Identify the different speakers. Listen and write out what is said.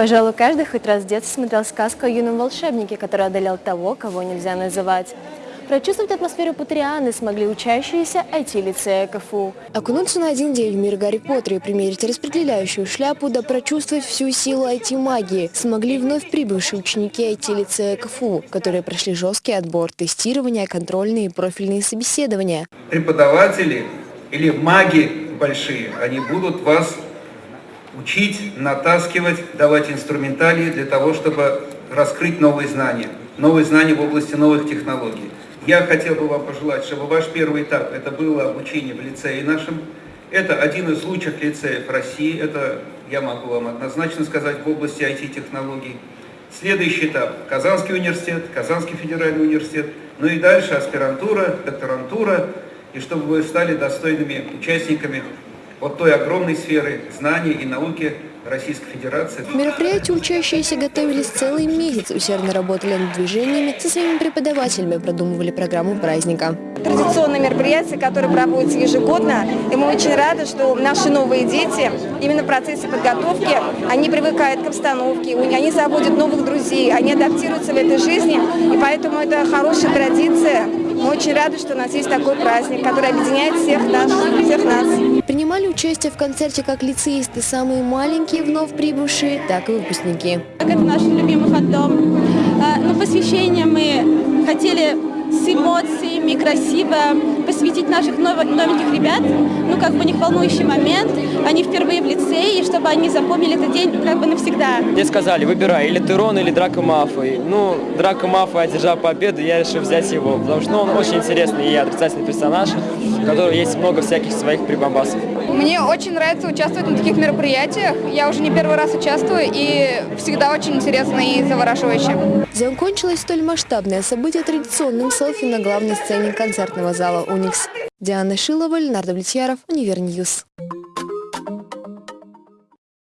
Speaker 1: Пожалуй, каждый хоть раз в детстве смотрел сказку о юном волшебнике, который одолел того, кого нельзя называть. Прочувствовать атмосферу Патрианы смогли учащиеся IT-лицея КФУ. Окунуться на один день в мир Гарри Поттера и примерить распределяющую шляпу, да прочувствовать всю силу IT-магии смогли вновь прибывшие ученики IT-лицея КФУ, которые прошли жесткий отбор, тестирование, контрольные и профильные собеседования.
Speaker 2: Преподаватели или маги большие, они будут вас учить, натаскивать, давать инструментарии для того, чтобы раскрыть новые знания, новые знания в области новых технологий. Я хотел бы вам пожелать, чтобы ваш первый этап, это было обучение в лицее нашем. Это один из лучших лицеев России, это я могу вам однозначно сказать в области IT-технологий. Следующий этап – Казанский университет, Казанский федеральный университет, ну и дальше аспирантура, докторантура, и чтобы вы стали достойными участниками вот той огромной сферы знаний и науки Российской Федерации.
Speaker 1: Мероприятии учащиеся готовились целый месяц, усердно работали над движениями, со своими преподавателями продумывали программу праздника.
Speaker 3: Традиционное мероприятие, которое проводится ежегодно, и мы очень рады, что наши новые дети именно в процессе подготовки, они привыкают к обстановке, они заводят новых друзей, они адаптируются в этой жизни, и поэтому это хорошая традиция. Мы очень рады, что у нас есть такой праздник, который объединяет всех нас. Всех нас.
Speaker 1: Принимали участие в концерте как лицеисты, самые маленькие вновь прибывшие, так и выпускники.
Speaker 4: Это наш любимый фандом. А, На посвящение мы хотели с эмоциями, красиво посвятить наших нов- новеньких ребят. Ну, как бы у них волнующий момент. Они впервые в лицее, и чтобы они запомнили этот день как бы навсегда.
Speaker 5: Мне сказали, выбирай, или Терон, или Драко Мафой. Ну, Драко Мафой одержал победу, я решил взять его, потому что ну, он очень интересный и отрицательный персонаж, у которого есть много всяких своих прибамбасов.
Speaker 6: Мне очень нравится участвовать на таких мероприятиях. Я уже не первый раз участвую, и всегда очень интересно и завораживающе.
Speaker 1: Закончилось столь масштабное событие традиционным селфи на главной сцене концертного зала «Уникс». Диана Шилова, Леонард Влетьяров, UniverNews.